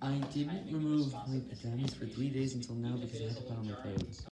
I didn't remove my pajamas for 3 days until now because I had to put on my clothes.